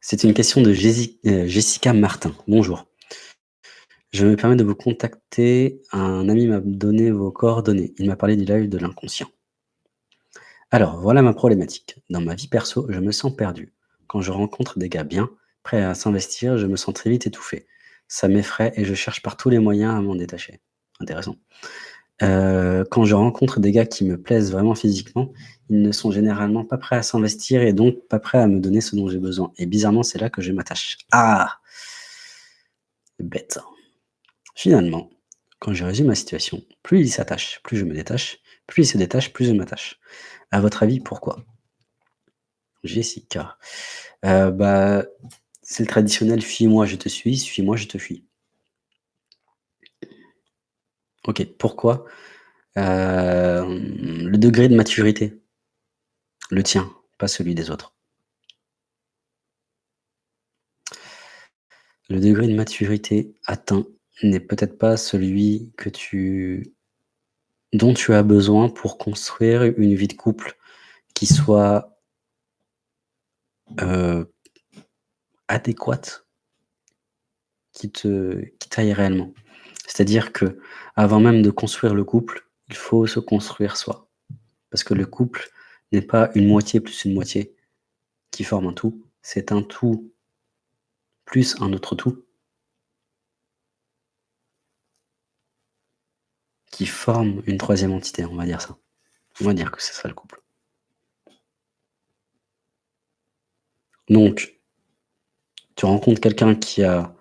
C'est une question de heu, Jessica Martin. Bonjour. Je me permets de vous contacter. Un ami m'a donné vos coordonnées. Il m'a parlé du live de l'inconscient. Alors, voilà ma problématique. Dans ma vie perso, je me sens perdu. Quand je rencontre des gars bien, prêts à s'investir, je me sens très vite étouffé. Ça m'effraie et je cherche par tous les moyens à m'en détacher. Intéressant. Heu, quand je rencontre des gars qui me plaisent vraiment physiquement, ils ne sont généralement pas prêts à s'investir et donc pas prêts à me donner ce dont j'ai besoin et bizarrement, c'est là que je m'attache. Ah! Bête. Finalement, quand je résume ma situation, plus il s'attache, plus je me détache, plus il se détache, plus je m'attache. À votre avis, pourquoi? Jessica. Heu, bah, c'est le traditionnel: «Fuis-moi, je te suis, suis-moi, je te fuis». OK, pourquoi? Hem, le degré de maturité. Le tien, pas celui des autres. Le degré de maturité atteint n'est peut-être pas celui que tu dont tu as besoin pour construire une vie de couple qui soit heu, adéquate qui te qui t'aille réellement. C'est-à-dire qu'avant même de construire le couple, il faut se construire soi. Parce que le couple n'est pas une moitié plus une moitié qui forme un tout, c'est un tout plus un autre tout qui forme une 3e entité, on va dire ça. On va dire que c'est ça le couple. Donc tu rencontres quelqu'un qui a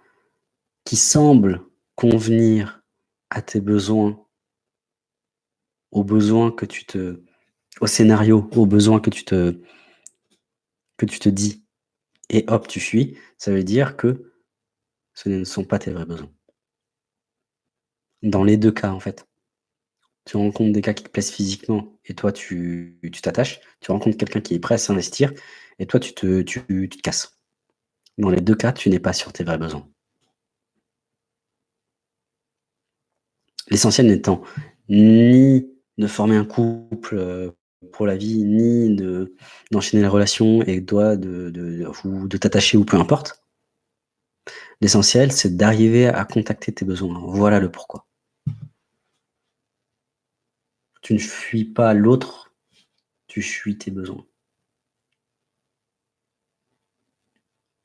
qui semble convenir à tes besoins aux besoins que tu te au scénario, aux besoins que tu te que tu te dis et hop, tu fuis, ça veut dire que ce ne sont pas tes vrais besoins. Dans les 2 cas, en fait. Tu rencontres des gars qui te plaisent physiquement et toi tu t'attaches. Tu rencontres quelqu'un qui est prêt à s'investir et toi tu te tu te casses. Dans les 2 cas, tu n'es pas sur tes vrais besoins. L'essentiel n'étant ni de former un couple, heu, pour la vie, ni de d'enchaîner les relations et toi de de t'attacher ou peu importe. L'essentiel, c'est d'arriver à contacter tes besoins. Voilà le pourquoi. Tu ne fuis pas l'autre, tu fuis tes besoins.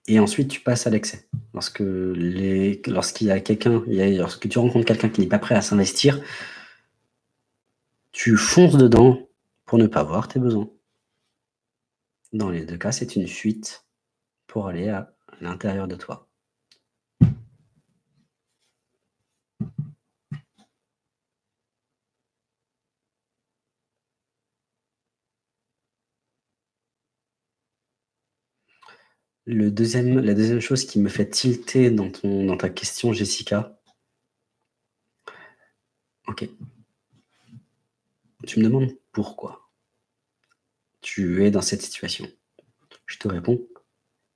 Et ensuite, tu passes à l'excès. Lorsque les lorsque tu rencontres quelqu'un qui n'est pas prêt à s'investir tu fonces dedans pour ne pas voir tes besoins. Dans les 2 cas, c'est une fuite pour aller à l'intérieur de toi. Le 2e la 2e chose qui me fait tilter dans ton dans ta question, Jessica OK. Tu me demandes pourquoi tu es dans cette situation. Je te réponds: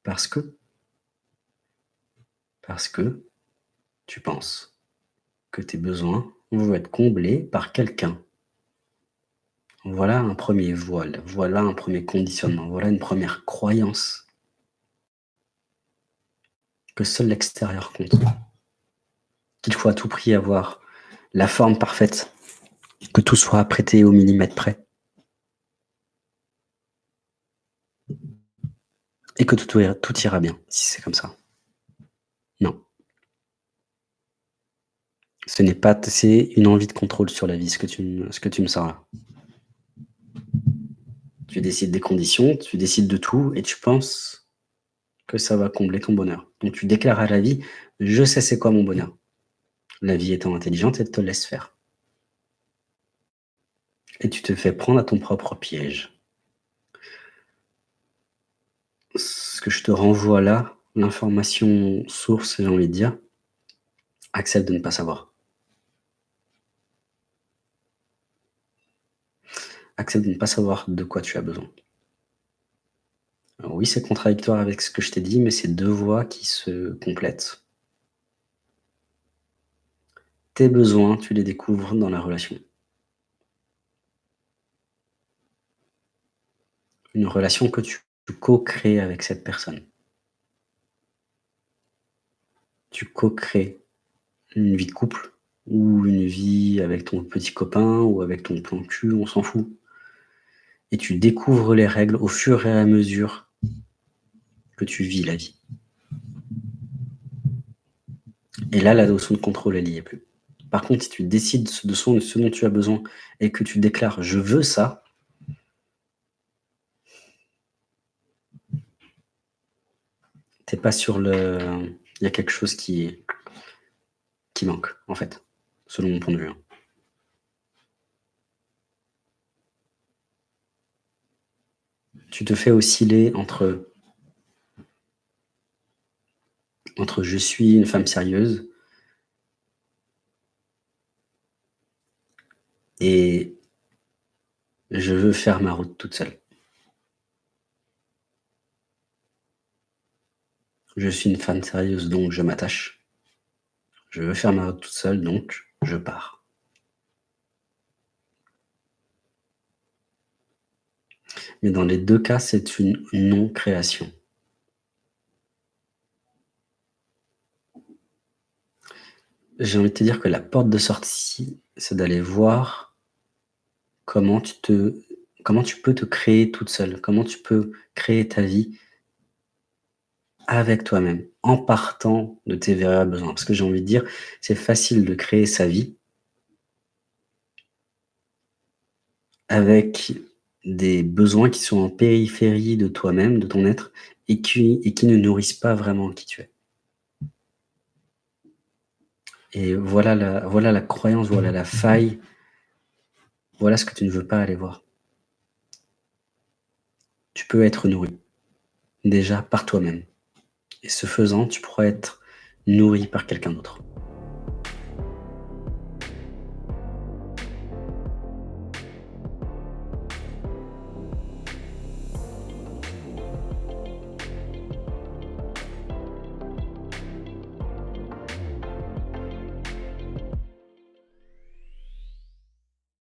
«Parce que» «parce que tu penses que tes besoins vont être comblés par quelqu'un». Voilà un 1er voile, voilà un 1er conditionnement, voilà une 1re croyance que seul l'extérieur compte. Qu'il faut à tout prix avoir la forme parfaite, que tout soit apprêté au millimètre près. Et que tout ira bien, si c'est comme ça. Non. Ce n'est pas c'est une envie de contrôle sur la vie, ce que tu me sors. Tu décides des conditions, tu décides de tout et tu penses que ça va combler ton bonheur. Donc tu déclares à la vie: «Je sais c'est quoi mon bonheur». La vie étant intelligente, elle te laisse faire. Et tu te fais prendre à ton propre piège. Ce que je te renvoie là, l'information source, j'ai envie de dire, accepte de ne pas savoir. Accepte de ne pas savoir de quoi tu as besoin. Oui, c'est contradictoire avec ce que je t'ai dit, mais c'est 2 voies qui se complètent. Tes besoins, tu les découvres dans la relation. Une relation que tu co-crées avec cette personne. tu co-crées une vie de couple ou une vie avec ton petit copain ou avec ton plan cul, on s'en fout. Et tu découvres les règles au fur et à mesure que tu vis la vie. Et là, la notion de contrôle, elle n'y est plus. Par contre, si tu décides de ce dont tu as besoin et que tu déclares « je veux ça », t'es pas sur le... Il y a quelque chose qui, qui manque, en fait, selon mon point de vue. Hein. Tu te fais osciller entre entre je suis une femme sérieuse et je veux faire ma route toute seule. Je suis une femme sérieuse, donc je m'attache. Je veux faire ma route toute seule, donc je pars. Mais dans les deux cas, c'est une non-création. J'ai envie de te dire que la porte de sortie, c'est d'aller voir comment tu peux te créer toute seule, comment tu peux créer ta vie avec toi-même, en partant de tes véritables besoins. Parce que j'ai envie de dire, c'est facile de créer sa vie avec des besoins qui sont en périphérie de toi-même, de ton être, et qui, ne nourrissent pas vraiment qui tu es. Et voilà la croyance, voilà la faille, voilà ce que tu ne veux pas aller voir. Tu peux être nourri, déjà par toi-même. Et ce faisant, tu pourras être nourri par quelqu'un d'autre.